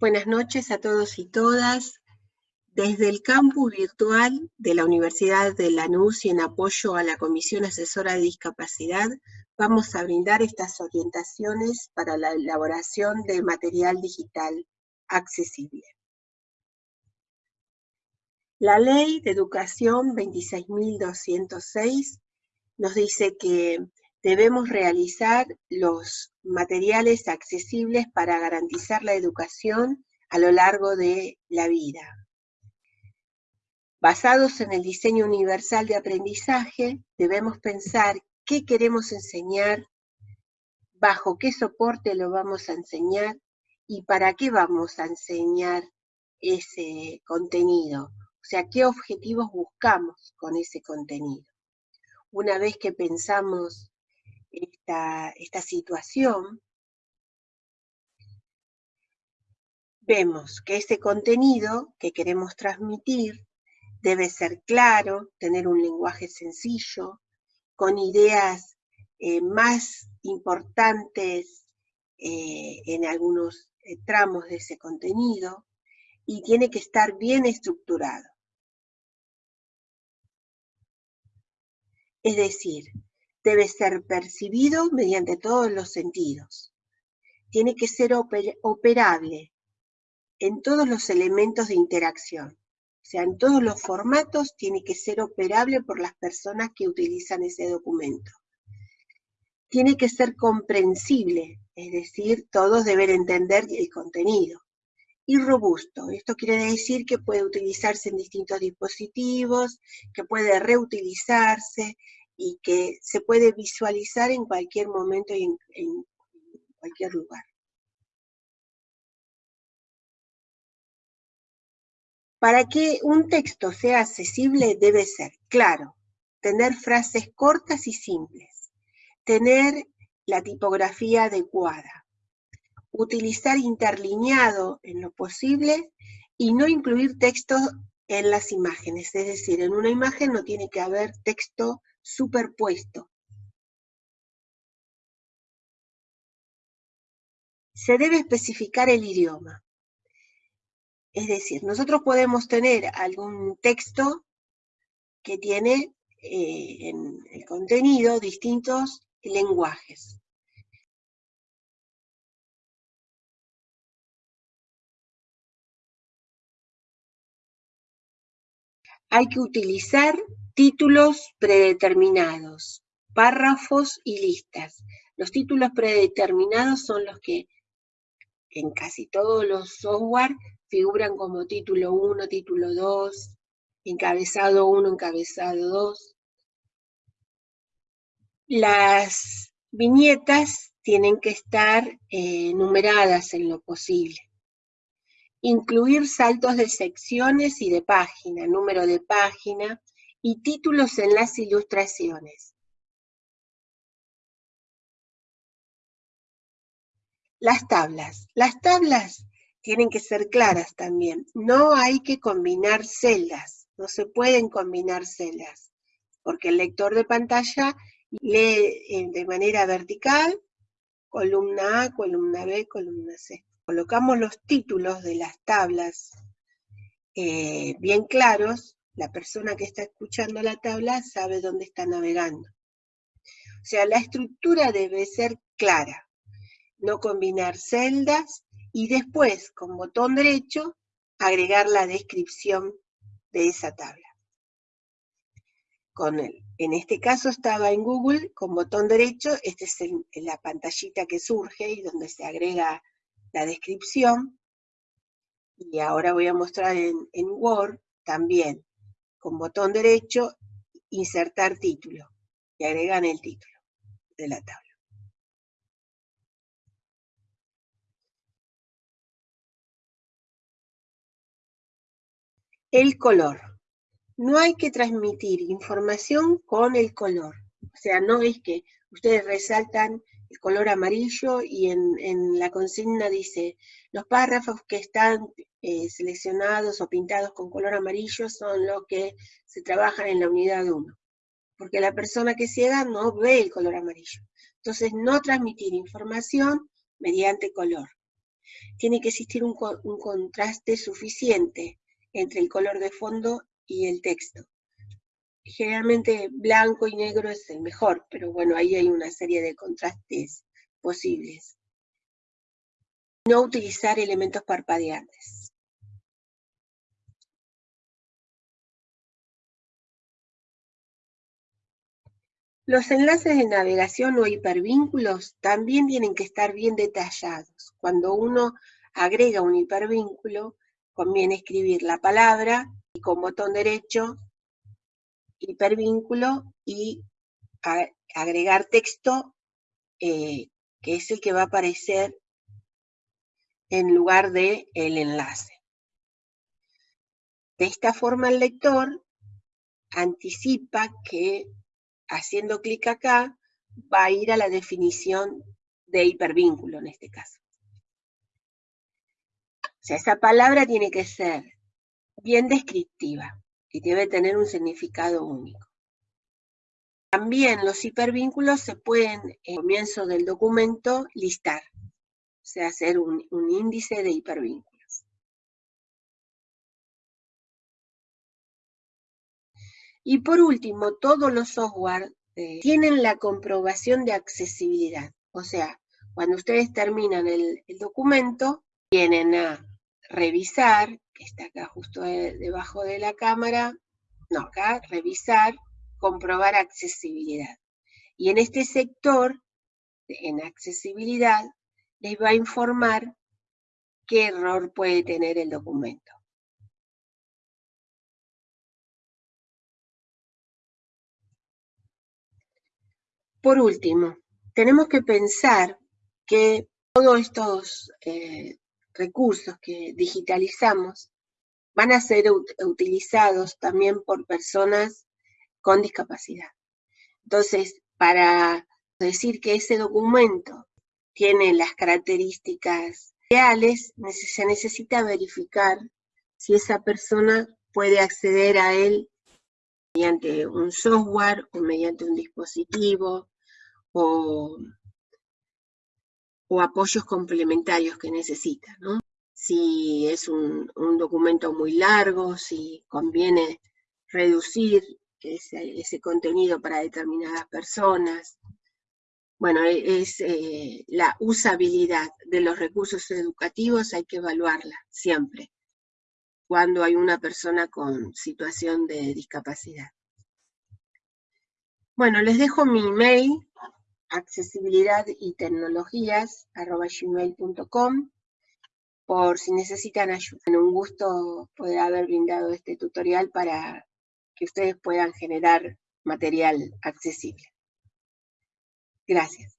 Buenas noches a todos y todas. Desde el campus virtual de la Universidad de Lanús y en apoyo a la Comisión Asesora de Discapacidad, vamos a brindar estas orientaciones para la elaboración de material digital accesible. La Ley de Educación 26.206 nos dice que debemos realizar los materiales accesibles para garantizar la educación a lo largo de la vida. Basados en el diseño universal de aprendizaje, debemos pensar qué queremos enseñar, bajo qué soporte lo vamos a enseñar y para qué vamos a enseñar ese contenido. O sea, qué objetivos buscamos con ese contenido. Una vez que pensamos esta, esta situación, vemos que ese contenido que queremos transmitir debe ser claro, tener un lenguaje sencillo, con ideas eh, más importantes eh, en algunos eh, tramos de ese contenido, y tiene que estar bien estructurado. Es decir, debe ser percibido mediante todos los sentidos. Tiene que ser operable en todos los elementos de interacción. O sea, en todos los formatos tiene que ser operable por las personas que utilizan ese documento. Tiene que ser comprensible, es decir, todos deben entender el contenido. Y robusto, esto quiere decir que puede utilizarse en distintos dispositivos, que puede reutilizarse, y que se puede visualizar en cualquier momento y en, cualquier lugar. Para que un texto sea accesible debe ser claro, tener frases cortas y simples, tener la tipografía adecuada, utilizar interlineado en lo posible y no incluir texto en las imágenes, es decir, en una imagen no tiene que haber texto superpuesto. Se debe especificar el idioma. Es decir, nosotros podemos tener algún texto que tiene eh, en el contenido distintos lenguajes. Hay que utilizar Títulos predeterminados, párrafos y listas. Los títulos predeterminados son los que en casi todos los software figuran como título 1, título 2, encabezado 1, encabezado 2. Las viñetas tienen que estar eh, numeradas en lo posible. Incluir saltos de secciones y de página, número de página, y títulos en las ilustraciones. Las tablas. Las tablas tienen que ser claras también. No hay que combinar celdas, no se pueden combinar celdas, porque el lector de pantalla lee eh, de manera vertical, columna A, columna B, columna C. Colocamos los títulos de las tablas eh, bien claros la persona que está escuchando la tabla sabe dónde está navegando. O sea, la estructura debe ser clara, no combinar celdas y después, con botón derecho, agregar la descripción de esa tabla. Con el, en este caso estaba en Google, con botón derecho, esta es la pantallita que surge y donde se agrega la descripción. Y ahora voy a mostrar en Word también con botón derecho, insertar título, y agregan el título de la tabla. El color. No hay que transmitir información con el color. O sea, no es que ustedes resaltan el color amarillo y en, la consigna dice, los párrafos que están eh, seleccionados o pintados con color amarillo son los que se trabajan en la unidad 1. Porque la persona que ciega no ve el color amarillo. Entonces, no transmitir información mediante color. tiene que existir un, un contraste suficiente entre el color de fondo y el texto. Generalmente blanco y negro es el mejor, pero bueno, ahí hay una serie de contrastes posibles. No utilizar elementos parpadeantes. Los enlaces de navegación o hipervínculos también tienen que estar bien detallados. Cuando uno agrega un hipervínculo, conviene escribir la palabra y con botón derecho, hipervínculo y agregar texto eh, que es el que va a aparecer en lugar de el enlace. De esta forma el lector anticipa que haciendo clic acá va a ir a la definición de hipervínculo en este caso. O sea, esa palabra tiene que ser bien descriptiva y debe tener un significado único. También los hipervínculos se pueden, en comienzo del documento, listar, o sea, hacer un, índice de hipervínculos. Y por último, todos los software eh, tienen la comprobación de accesibilidad. O sea, cuando ustedes terminan el, documento, vienen a revisar, está acá justo debajo de la cámara, no, acá, revisar, comprobar accesibilidad. Y en este sector, en accesibilidad, les va a informar qué error puede tener el documento. Por último, tenemos que pensar que todos estos eh, recursos que digitalizamos van a ser utilizados también por personas con discapacidad. Entonces, para decir que ese documento tiene las características reales, se necesita verificar si esa persona puede acceder a él mediante un software o mediante un dispositivo o, apoyos complementarios que necesita, Si es un, un documento muy largo, si conviene reducir ese, contenido para determinadas personas. Bueno, e, es eh, la usabilidad de los recursos educativos, hay que evaluarla siempre, cuando hay una persona con situación de discapacidad. Bueno, les dejo mi email, accesibilidad y tecnologías, gmail.com, por si necesitan ayuda. Un gusto poder haber brindado este tutorial para que ustedes puedan generar material accesible. Gracias.